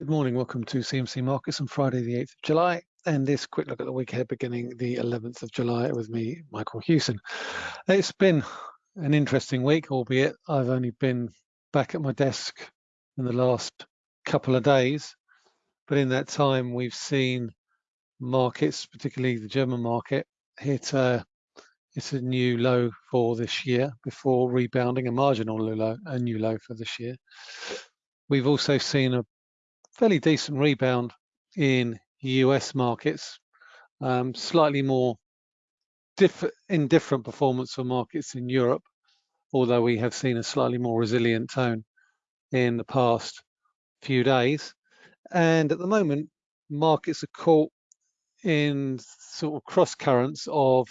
Good morning, welcome to CMC Markets on Friday the 8th of July and this quick look at the week ahead beginning the 11th of July with me, Michael Hewson. It's been an interesting week, albeit I've only been back at my desk in the last couple of days, but in that time we've seen markets, particularly the German market, hit a, it's a new low for this year before rebounding a marginal low, a new low for this year. We've also seen a fairly decent rebound in US markets, um, slightly more diff indifferent performance for markets in Europe, although we have seen a slightly more resilient tone in the past few days. And at the moment, markets are caught in sort of cross currents of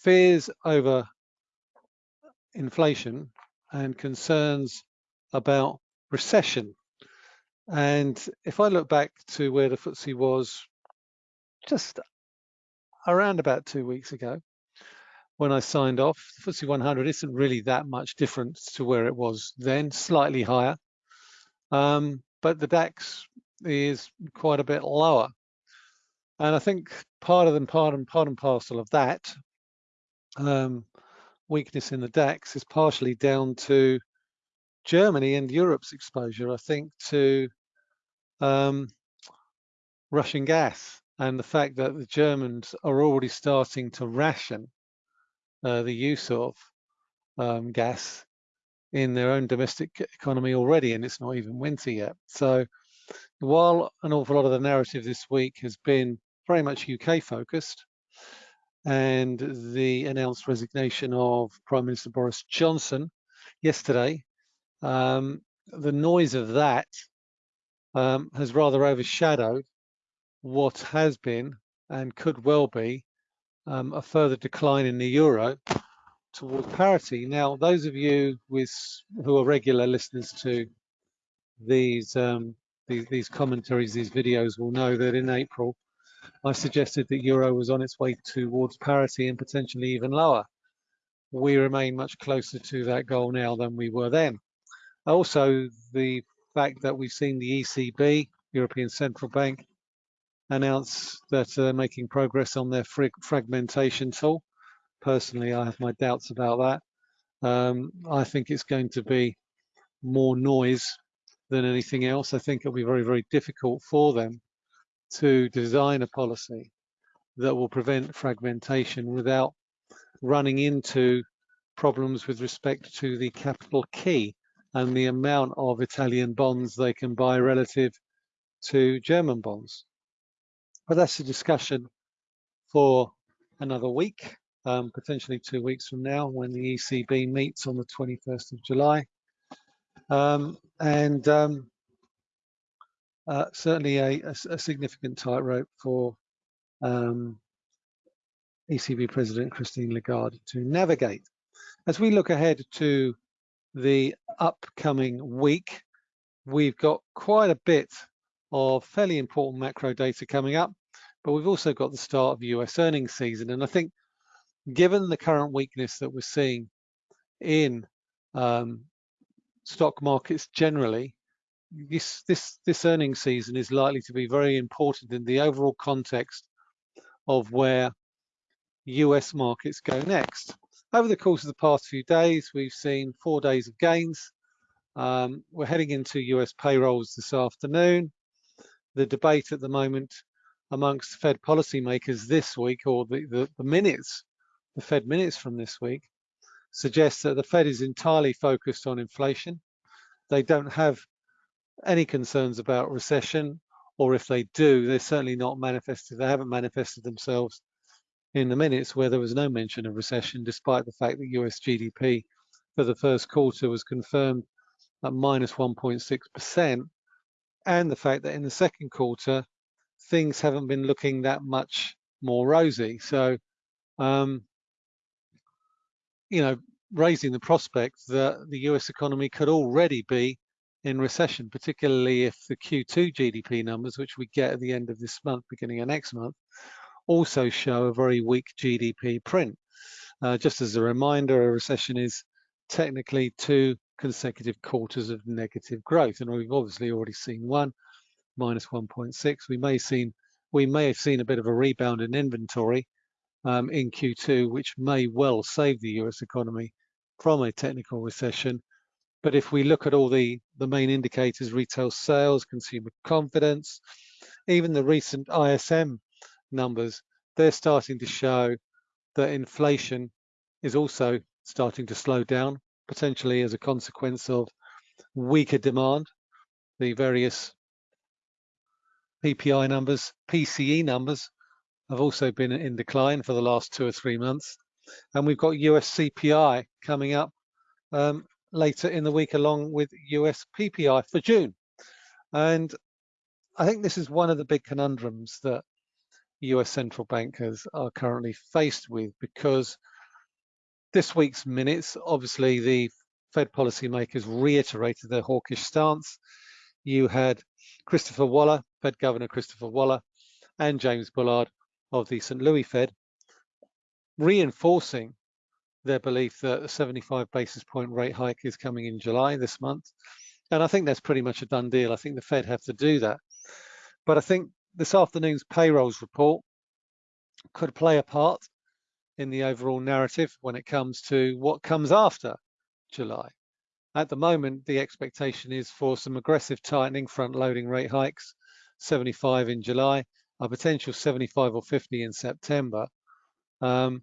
fears over inflation and concerns about recession and if I look back to where the FTSE was just around about two weeks ago, when I signed off, the FTSE 100 isn't really that much different to where it was then, slightly higher. Um, but the DAX is quite a bit lower. And I think part of them, part and part and parcel of that um, weakness in the DAX is partially down to Germany and Europe's exposure, I think, to um, Russian gas and the fact that the Germans are already starting to ration uh, the use of um, gas in their own domestic economy already, and it's not even winter yet. So while an awful lot of the narrative this week has been very much UK focused, and the announced resignation of Prime Minister Boris Johnson yesterday um, the noise of that um, has rather overshadowed what has been and could well be um, a further decline in the euro towards parity. Now, those of you with who are regular listeners to these, um, these these commentaries, these videos, will know that in April I suggested that euro was on its way towards parity and potentially even lower. We remain much closer to that goal now than we were then. Also, the fact that we've seen the ECB, European Central Bank, announce that they're making progress on their fragmentation tool. Personally, I have my doubts about that. Um, I think it's going to be more noise than anything else. I think it'll be very, very difficult for them to design a policy that will prevent fragmentation without running into problems with respect to the capital key and the amount of Italian bonds they can buy relative to German bonds. But that's a discussion for another week, um, potentially two weeks from now when the ECB meets on the 21st of July. Um, and um, uh, certainly a, a, a significant tightrope for um, ECB President Christine Lagarde to navigate. As we look ahead to the upcoming week, we've got quite a bit of fairly important macro data coming up, but we've also got the start of US earnings season. And I think given the current weakness that we're seeing in um, stock markets generally, this, this, this earnings season is likely to be very important in the overall context of where US markets go next. Over the course of the past few days, we've seen four days of gains. Um, we're heading into US payrolls this afternoon. The debate at the moment amongst Fed policymakers this week, or the, the, the minutes, the Fed minutes from this week, suggests that the Fed is entirely focused on inflation. They don't have any concerns about recession, or if they do, they're certainly not manifested, they haven't manifested themselves in the minutes where there was no mention of recession, despite the fact that US GDP for the first quarter was confirmed at minus 1.6%, and the fact that in the second quarter, things haven't been looking that much more rosy. So, um, you know, raising the prospect that the US economy could already be in recession, particularly if the Q2 GDP numbers, which we get at the end of this month, beginning of next month, also show a very weak GDP print. Uh, just as a reminder, a recession is technically two consecutive quarters of negative growth, and we've obviously already seen one minus 1.6. We may seen we may have seen a bit of a rebound in inventory um, in Q2, which may well save the US economy from a technical recession. But if we look at all the, the main indicators, retail sales, consumer confidence, even the recent ISM numbers, they're starting to show that inflation is also starting to slow down, potentially as a consequence of weaker demand. The various PPI numbers, PCE numbers have also been in decline for the last two or three months. And we've got US CPI coming up um, later in the week along with US PPI for June. And I think this is one of the big conundrums that US central bankers are currently faced with because this week's minutes, obviously the Fed policymakers reiterated their hawkish stance. You had Christopher Waller, Fed Governor Christopher Waller, and James Bullard of the St. Louis Fed, reinforcing their belief that a 75 basis point rate hike is coming in July this month. And I think that's pretty much a done deal. I think the Fed have to do that. But I think this afternoon's payrolls report could play a part in the overall narrative when it comes to what comes after July. At the moment, the expectation is for some aggressive tightening, front-loading rate hikes, 75 in July, a potential 75 or 50 in September. Um,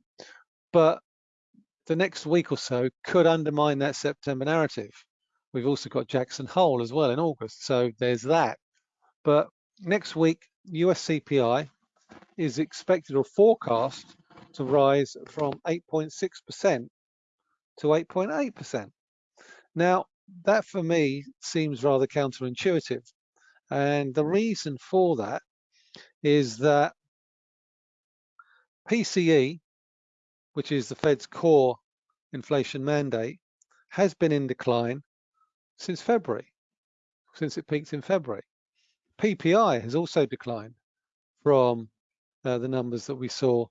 but the next week or so could undermine that September narrative. We've also got Jackson Hole as well in August, so there's that. But next week, US CPI is expected or forecast to rise from 8.6% to 8.8%. Now, that for me seems rather counterintuitive. And the reason for that is that PCE, which is the Fed's core inflation mandate, has been in decline since February, since it peaked in February. PPI has also declined from uh, the numbers that we saw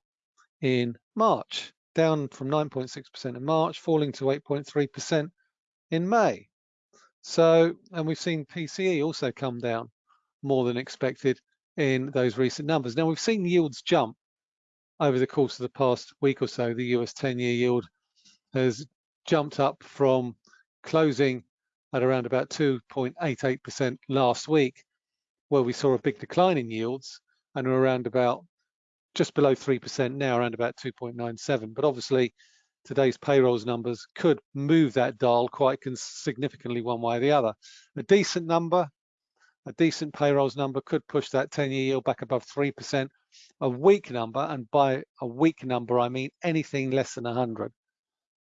in March, down from 9.6% in March, falling to 8.3% in May. So, and we've seen PCE also come down more than expected in those recent numbers. Now we've seen yields jump over the course of the past week or so. The US 10-year yield has jumped up from closing at around about 2.88% last week, where we saw a big decline in yields and we're around about just below 3% now, around about 2.97. But obviously, today's payrolls numbers could move that dial quite significantly one way or the other. A decent number, a decent payrolls number could push that 10-year yield back above 3%. A weak number, and by a weak number, I mean anything less than 100,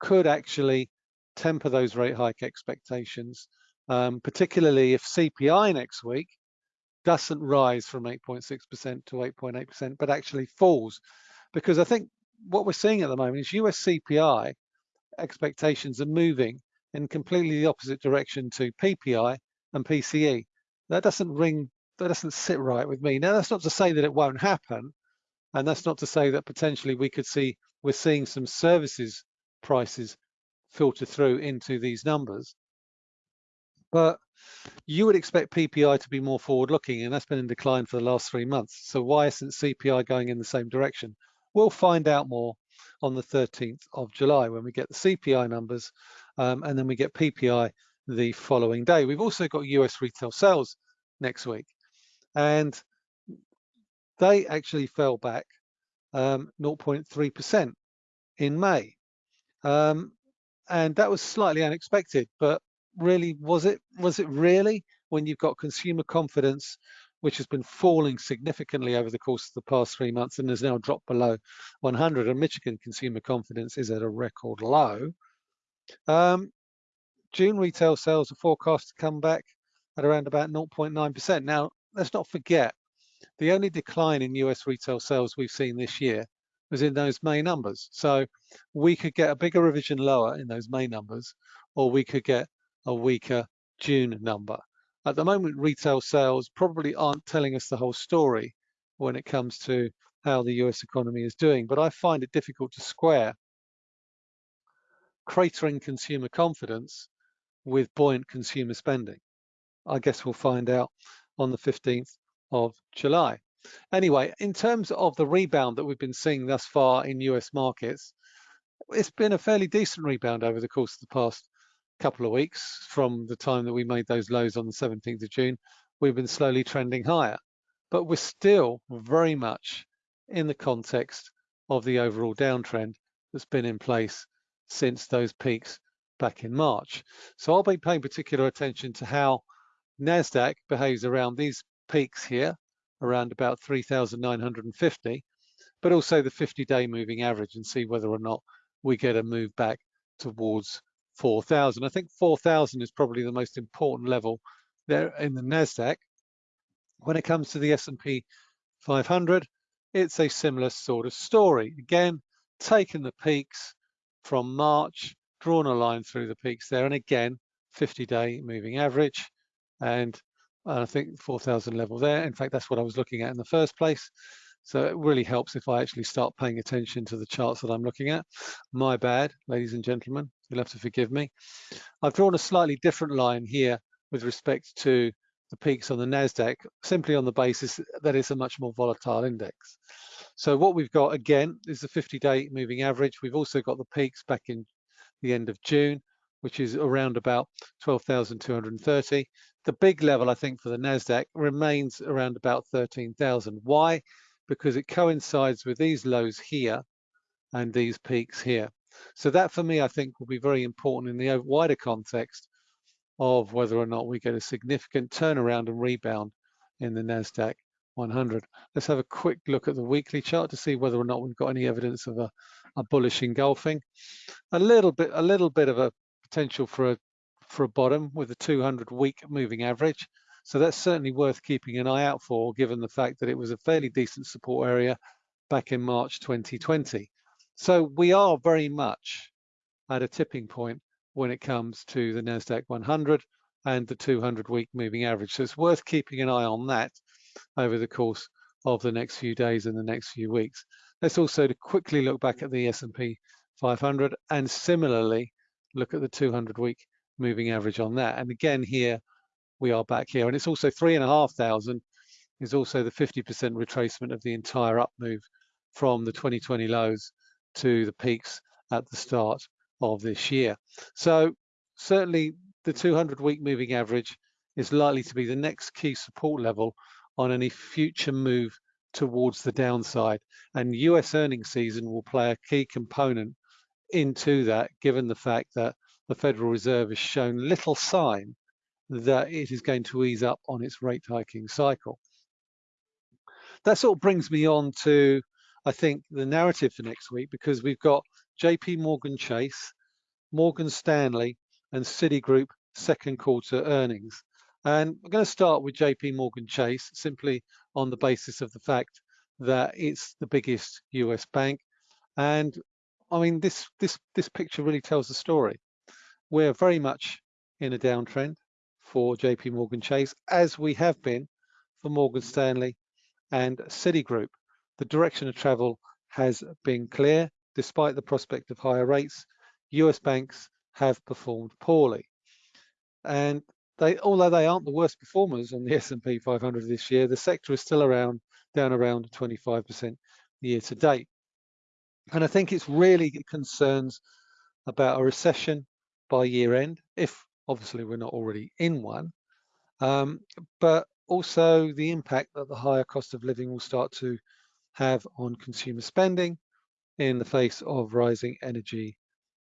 could actually temper those rate hike expectations, um, particularly if CPI next week doesn't rise from 8.6% to 8.8%, but actually falls. Because I think what we're seeing at the moment is US CPI expectations are moving in completely the opposite direction to PPI and PCE. That doesn't ring, that doesn't sit right with me. Now, that's not to say that it won't happen. And that's not to say that potentially we could see, we're seeing some services prices filter through into these numbers. But you would expect PPI to be more forward looking and that's been in decline for the last three months. So why isn't CPI going in the same direction? We'll find out more on the 13th of July when we get the CPI numbers um, and then we get PPI the following day. We've also got US retail sales next week and they actually fell back 0.3% um, in May. Um, and that was slightly unexpected, but really, was it, was it really when you've got consumer confidence which has been falling significantly over the course of the past three months and has now dropped below 100. And Michigan consumer confidence is at a record low. Um, June retail sales are forecast to come back at around about 0.9%. Now, let's not forget, the only decline in US retail sales we've seen this year was in those May numbers. So we could get a bigger revision lower in those May numbers, or we could get a weaker June number. At the moment, retail sales probably aren't telling us the whole story when it comes to how the US economy is doing, but I find it difficult to square cratering consumer confidence with buoyant consumer spending. I guess we'll find out on the 15th of July. Anyway, in terms of the rebound that we've been seeing thus far in US markets, it's been a fairly decent rebound over the course of the past couple of weeks from the time that we made those lows on the 17th of June. We've been slowly trending higher, but we're still very much in the context of the overall downtrend that's been in place since those peaks back in March. So I'll be paying particular attention to how NASDAQ behaves around these peaks here, around about 3,950, but also the 50-day moving average and see whether or not we get a move back towards 4,000. I think 4,000 is probably the most important level there in the NASDAQ. When it comes to the S&P 500, it's a similar sort of story. Again, taking the peaks from March, drawn a line through the peaks there, and again, 50-day moving average, and I think 4,000 level there. In fact, that's what I was looking at in the first place. So it really helps if I actually start paying attention to the charts that I'm looking at. My bad, ladies and gentlemen, you'll have to forgive me. I've drawn a slightly different line here with respect to the peaks on the NASDAQ, simply on the basis that it's a much more volatile index. So what we've got again is the 50-day moving average. We've also got the peaks back in the end of June, which is around about 12,230. The big level, I think, for the NASDAQ remains around about 13,000. Why? Because it coincides with these lows here and these peaks here. So that for me, I think will be very important in the wider context of whether or not we get a significant turnaround and rebound in the NASDAQ 100. Let's have a quick look at the weekly chart to see whether or not we've got any evidence of a, a bullish engulfing. A little bit, a little bit of a potential for a for a bottom with a 200 week moving average. So that's certainly worth keeping an eye out for, given the fact that it was a fairly decent support area back in March 2020. So we are very much at a tipping point when it comes to the NASDAQ 100 and the 200 week moving average. So it's worth keeping an eye on that over the course of the next few days and the next few weeks. Let's also quickly look back at the S&P 500 and similarly look at the 200 week moving average on that. And again here, we are back here. And it's also three and a half thousand is also the 50% retracement of the entire up move from the 2020 lows to the peaks at the start of this year. So certainly the 200 week moving average is likely to be the next key support level on any future move towards the downside. And US earnings season will play a key component into that, given the fact that the Federal Reserve has shown little sign that it is going to ease up on its rate hiking cycle. That sort of brings me on to, I think, the narrative for next week, because we've got JP Morgan Chase, Morgan Stanley, and Citigroup second quarter earnings. And I'm going to start with JP Morgan Chase simply on the basis of the fact that it's the biggest US bank. And I mean, this, this, this picture really tells the story. We're very much in a downtrend for JP Morgan Chase, as we have been for Morgan Stanley and Citigroup. The direction of travel has been clear. Despite the prospect of higher rates, US banks have performed poorly. And they, although they aren't the worst performers on the S&P 500 this year, the sector is still around down around 25% year to date. And I think it's really concerns about a recession by year end, if Obviously, we're not already in one, um, but also the impact that the higher cost of living will start to have on consumer spending in the face of rising energy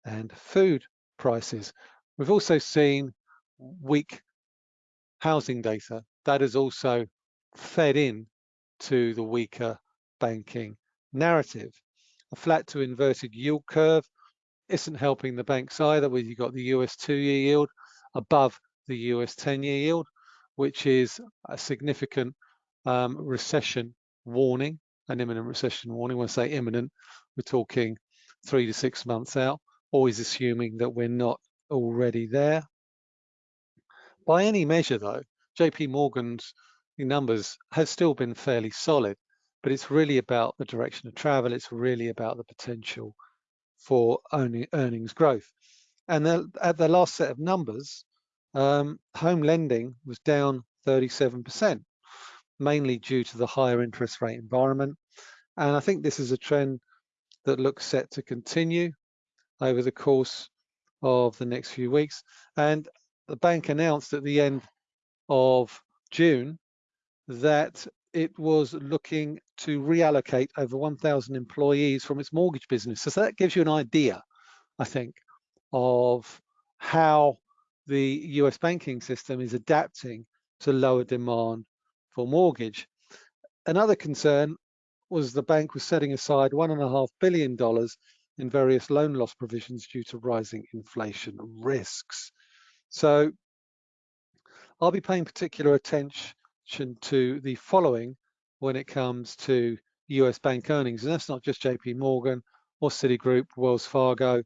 and food prices. We've also seen weak housing data that has also fed in to the weaker banking narrative. A flat to inverted yield curve isn't helping the banks either, where you've got the US two-year yield above the US 10-year yield, which is a significant um, recession warning, an imminent recession warning. When I say imminent, we're talking three to six months out, always assuming that we're not already there. By any measure though, JP Morgan's numbers have still been fairly solid, but it's really about the direction of travel. It's really about the potential for earnings growth. And at the last set of numbers, um, home lending was down 37%, mainly due to the higher interest rate environment. And I think this is a trend that looks set to continue over the course of the next few weeks. And the bank announced at the end of June that it was looking to reallocate over 1,000 employees from its mortgage business. So that gives you an idea, I think, of how the US banking system is adapting to lower demand for mortgage. Another concern was the bank was setting aside one and a half billion dollars in various loan loss provisions due to rising inflation risks. So I'll be paying particular attention to the following when it comes to US bank earnings. And that's not just JP Morgan or Citigroup, Wells Fargo,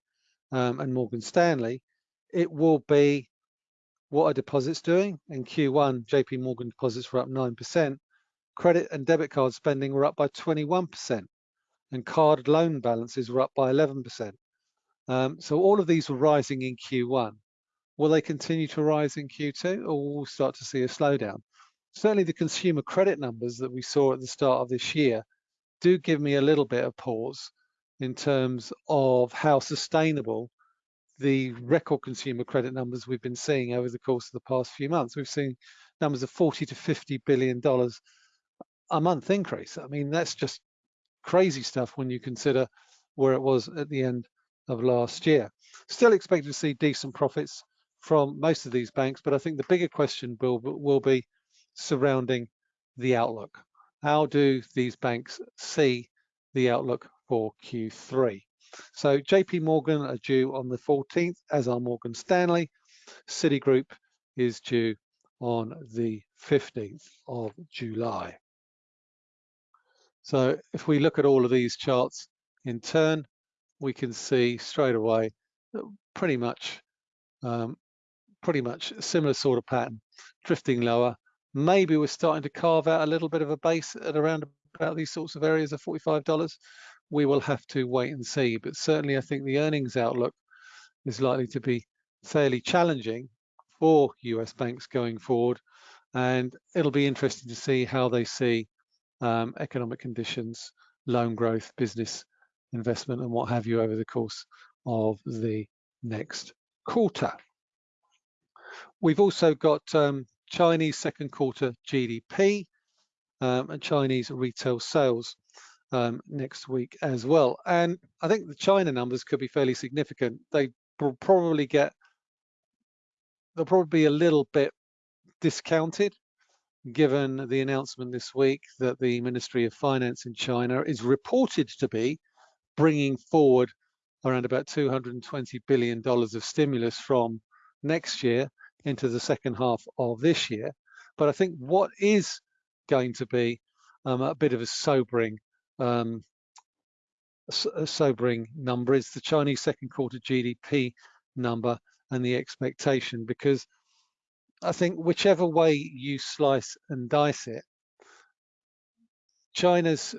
um, and Morgan Stanley. It will be what are deposits doing? In Q1, JP Morgan deposits were up 9%. Credit and debit card spending were up by 21%. And card loan balances were up by 11%. Um, so all of these were rising in Q1. Will they continue to rise in Q2 or will we start to see a slowdown? Certainly the consumer credit numbers that we saw at the start of this year do give me a little bit of pause in terms of how sustainable the record consumer credit numbers we've been seeing over the course of the past few months. We've seen numbers of 40 to 50 billion dollars a month increase. I mean, that's just crazy stuff when you consider where it was at the end of last year. Still expect to see decent profits from most of these banks, but I think the bigger question will, will be surrounding the outlook. How do these banks see the outlook for Q3? So JP Morgan are due on the 14th, as are Morgan Stanley. Citigroup is due on the 15th of July. So if we look at all of these charts in turn, we can see straight away pretty much um, pretty much similar sort of pattern, drifting lower. Maybe we're starting to carve out a little bit of a base at around about these sorts of areas of $45. We will have to wait and see, but certainly I think the earnings outlook is likely to be fairly challenging for US banks going forward. And it'll be interesting to see how they see um, economic conditions, loan growth, business investment, and what have you over the course of the next quarter. We've also got um, Chinese second quarter GDP um, and Chinese retail sales um, next week as well. And I think the China numbers could be fairly significant. They will probably get, they'll probably be a little bit discounted given the announcement this week that the Ministry of Finance in China is reported to be bringing forward around about $220 billion of stimulus from next year into the second half of this year. But I think what is going to be um, a bit of a sobering um, a sobering number is the Chinese second quarter GDP number and the expectation because I think whichever way you slice and dice it, China's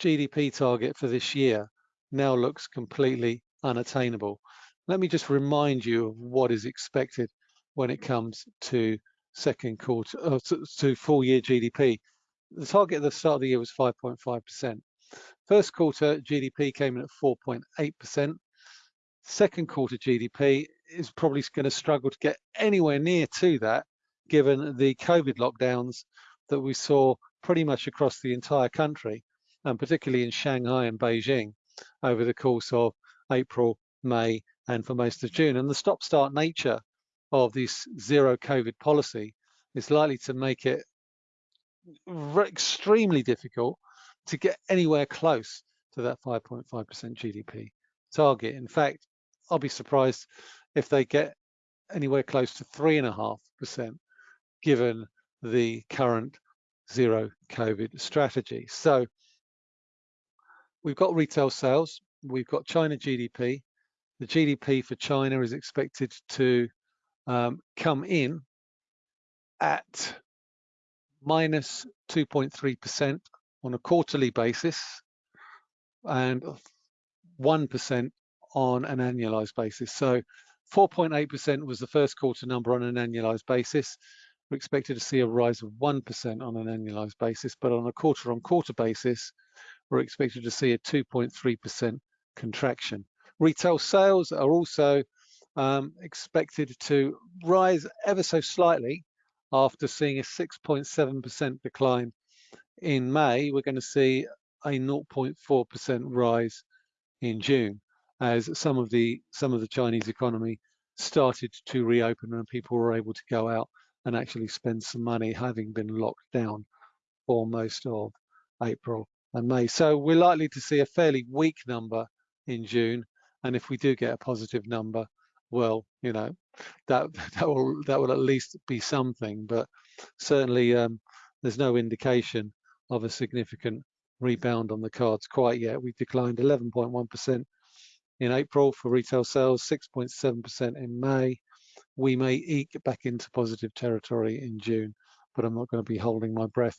GDP target for this year now looks completely unattainable. Let me just remind you of what is expected when it comes to second quarter uh, to, to full year GDP. The target at the start of the year was 5.5%. First quarter GDP came in at 4.8%. Second quarter GDP is probably going to struggle to get anywhere near to that, given the COVID lockdowns that we saw pretty much across the entire country, and particularly in Shanghai and Beijing over the course of April, May, and for most of June. And the stop-start nature of this zero COVID policy is likely to make it extremely difficult to get anywhere close to that 5.5% GDP target. In fact, I'll be surprised if they get anywhere close to 3.5% given the current zero COVID strategy. So we've got retail sales, we've got China GDP. The GDP for China is expected to um, come in at minus 2.3% on a quarterly basis and 1% on an annualized basis. So 4.8% was the first quarter number on an annualized basis. we're expected to see a rise of 1% on an annualized basis, but on a quarter on quarter basis, we're expected to see a 2.3% contraction. Retail sales are also um, expected to rise ever so slightly after seeing a 6.7% decline in May. We're going to see a 0.4% rise in June as some of the some of the Chinese economy started to reopen and people were able to go out and actually spend some money having been locked down for most of April and May. So we're likely to see a fairly weak number in June. And if we do get a positive number, well, you know, that that will that will at least be something. But certainly um, there's no indication of a significant rebound on the cards quite yet. We declined 11.1% in April for retail sales, 6.7% in May. We may eke back into positive territory in June, but I'm not going to be holding my breath.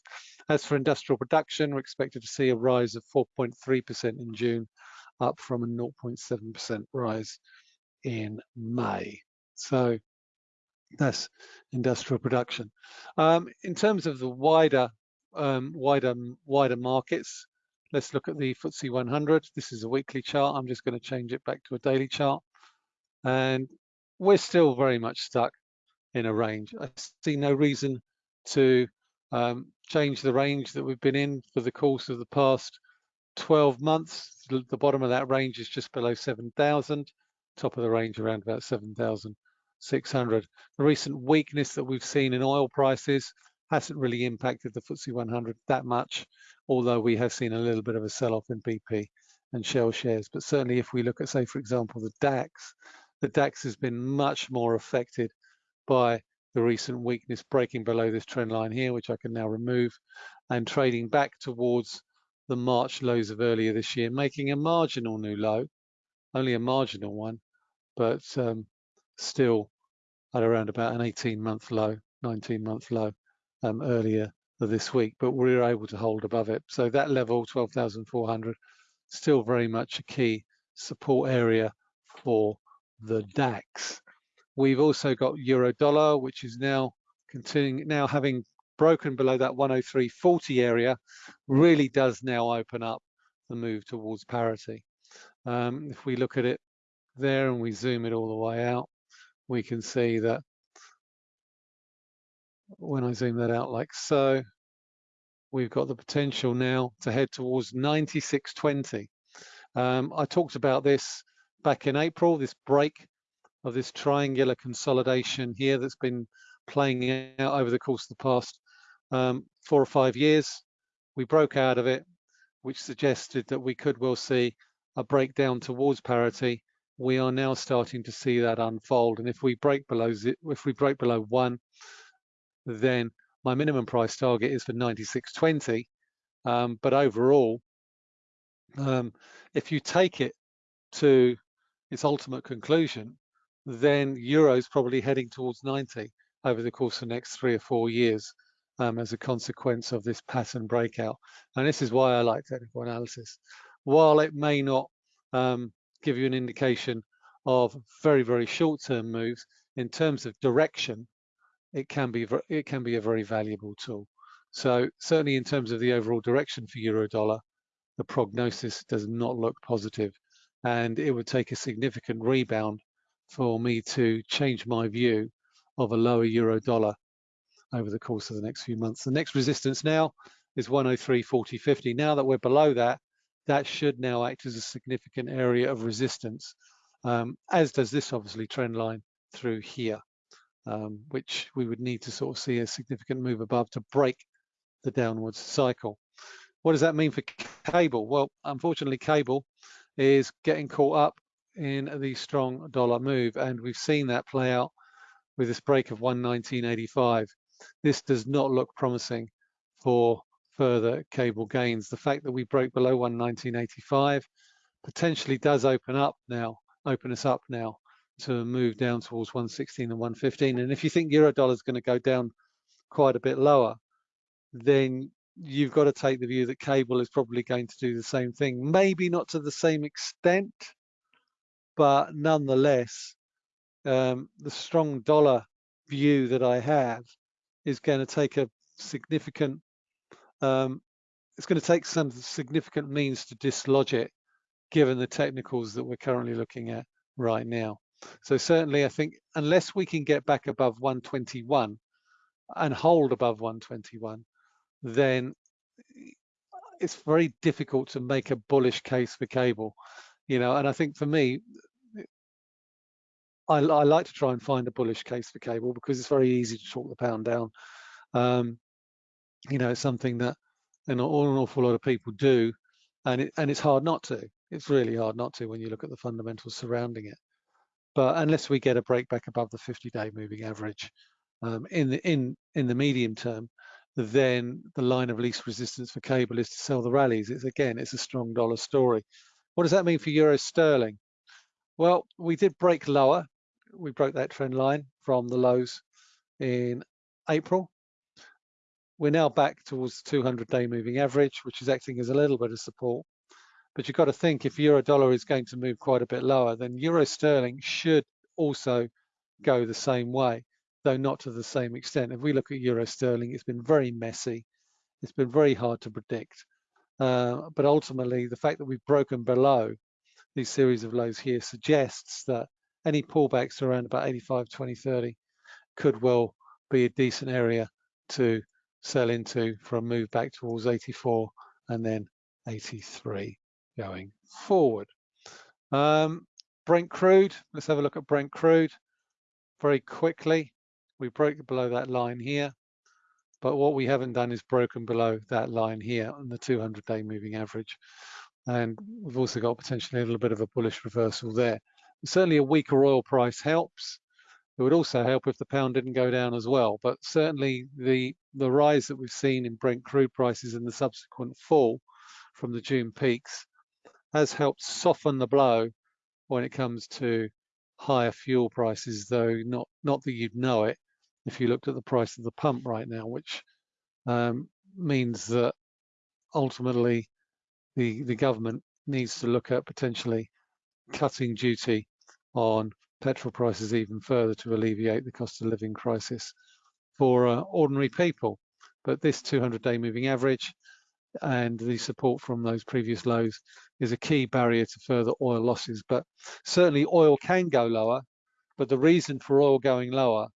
As for industrial production, we're expected to see a rise of 4.3% in June, up from a 0.7% rise in May. So that's industrial production. Um, in terms of the wider, um, wider, wider markets, let's look at the FTSE 100. This is a weekly chart. I'm just going to change it back to a daily chart. And we're still very much stuck in a range. I see no reason to um, change the range that we've been in for the course of the past 12 months. The bottom of that range is just below 7,000, top of the range around about 7,600. The recent weakness that we've seen in oil prices hasn't really impacted the FTSE 100 that much, although we have seen a little bit of a sell-off in BP and Shell shares. But certainly if we look at, say, for example, the DAX, the DAX has been much more affected by the recent weakness breaking below this trend line here, which I can now remove, and trading back towards the March lows of earlier this year, making a marginal new low, only a marginal one, but um, still at around about an 18 month low, 19 month low um, earlier this week, but we were able to hold above it. So that level, 12,400, still very much a key support area for the DAX. We've also got euro dollar, which is now continuing now having broken below that 103.40 area, really does now open up the move towards parity. Um, if we look at it there and we zoom it all the way out, we can see that when I zoom that out like so, we've got the potential now to head towards 96.20. Um, I talked about this back in April, this break of this triangular consolidation here that's been playing out over the course of the past um, four or five years. We broke out of it, which suggested that we could well see a breakdown towards parity. We are now starting to see that unfold. And if we break below if we break below one, then my minimum price target is for 96.20. Um, but overall, um, if you take it to its ultimate conclusion, then euros probably heading towards 90 over the course of the next three or four years um, as a consequence of this pattern breakout. And this is why I like technical analysis. While it may not um, give you an indication of very, very short-term moves, in terms of direction, it can be it can be a very valuable tool. So certainly in terms of the overall direction for euro dollar, the prognosis does not look positive, and it would take a significant rebound for me to change my view of a lower euro dollar over the course of the next few months. The next resistance now is 103.40.50. Now that we're below that, that should now act as a significant area of resistance, um, as does this obviously trend line through here, um, which we would need to sort of see a significant move above to break the downwards cycle. What does that mean for cable? Well, unfortunately, cable is getting caught up in the strong dollar move, and we've seen that play out with this break of 119.85. This does not look promising for further cable gains. The fact that we broke below 119.85 potentially does open up now, open us up now to move down towards 116 and 115. And if you think euro dollar is going to go down quite a bit lower, then you've got to take the view that cable is probably going to do the same thing. Maybe not to the same extent, but nonetheless, um, the strong dollar view that I have is going to take a significant, um, it's going to take some significant means to dislodge it, given the technicals that we're currently looking at right now. So certainly, I think unless we can get back above 121 and hold above 121, then it's very difficult to make a bullish case for cable, you know. And I think for me, I, I, like to try and find a bullish case for cable because it's very easy to talk the pound down. Um, you know, it's something that an, an awful lot of people do, and it, and it's hard not to. It's really hard not to when you look at the fundamentals surrounding it. But unless we get a break back above the 50-day moving average um, in the in in the medium term, then the line of least resistance for cable is to sell the rallies. It's again, it's a strong dollar story. What does that mean for euro sterling? Well, we did break lower we broke that trend line from the lows in April. We're now back towards the 200 day moving average, which is acting as a little bit of support. But you've got to think if euro dollar is going to move quite a bit lower, then euro sterling should also go the same way, though not to the same extent. If we look at euro sterling, it's been very messy. It's been very hard to predict. Uh, but ultimately, the fact that we've broken below these series of lows here suggests that any pullbacks around about 85, 20, 30 could well be a decent area to sell into for a move back towards 84 and then 83 going forward. Um, Brent crude, let's have a look at Brent crude very quickly. We broke below that line here, but what we haven't done is broken below that line here on the 200 day moving average. And we've also got potentially a little bit of a bullish reversal there certainly a weaker oil price helps. It would also help if the pound didn't go down as well. But certainly the the rise that we've seen in Brent crude prices and the subsequent fall from the June peaks has helped soften the blow when it comes to higher fuel prices, though not not that you'd know it if you looked at the price of the pump right now, which um, means that ultimately the the government needs to look at potentially cutting duty on petrol prices even further to alleviate the cost of living crisis for uh, ordinary people. But this 200-day moving average and the support from those previous lows is a key barrier to further oil losses. But certainly oil can go lower, but the reason for oil going lower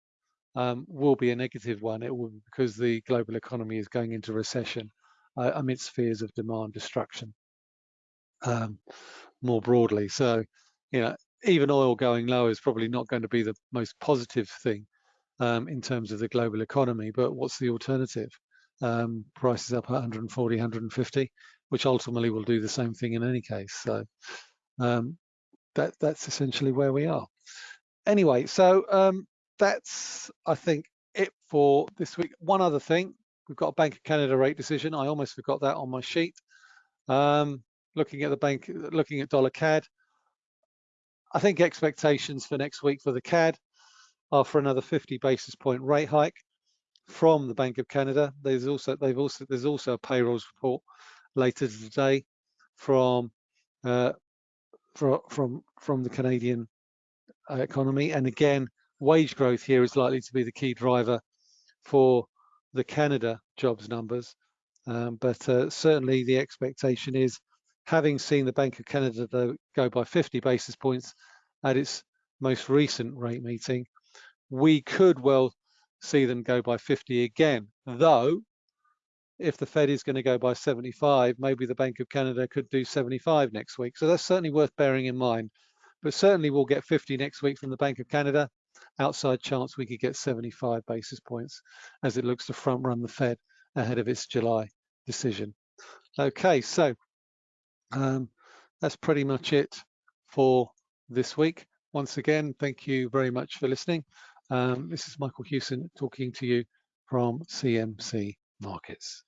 um, will be a negative one. It will be because the global economy is going into recession uh, amidst fears of demand destruction um, more broadly. So, you know, even oil going low is probably not going to be the most positive thing um, in terms of the global economy. But what's the alternative? Um, prices up 140, 150, which ultimately will do the same thing in any case. So um, that that's essentially where we are. Anyway, so um, that's I think it for this week. One other thing, we've got a Bank of Canada rate decision. I almost forgot that on my sheet. Um, looking at the bank, looking at dollar CAD, I think expectations for next week for the CAD are for another 50 basis point rate hike from the Bank of Canada. There's also they've also there's also a payrolls report later today from uh, from from from the Canadian uh, economy, and again, wage growth here is likely to be the key driver for the Canada jobs numbers. Um, but uh, certainly the expectation is having seen the Bank of Canada go by 50 basis points at its most recent rate meeting, we could well see them go by 50 again. Though, if the Fed is going to go by 75, maybe the Bank of Canada could do 75 next week. So that's certainly worth bearing in mind. But certainly we'll get 50 next week from the Bank of Canada. Outside chance we could get 75 basis points as it looks to front run the Fed ahead of its July decision. Okay, so um, that's pretty much it for this week. Once again, thank you very much for listening. Um, this is Michael Hewson talking to you from CMC Markets.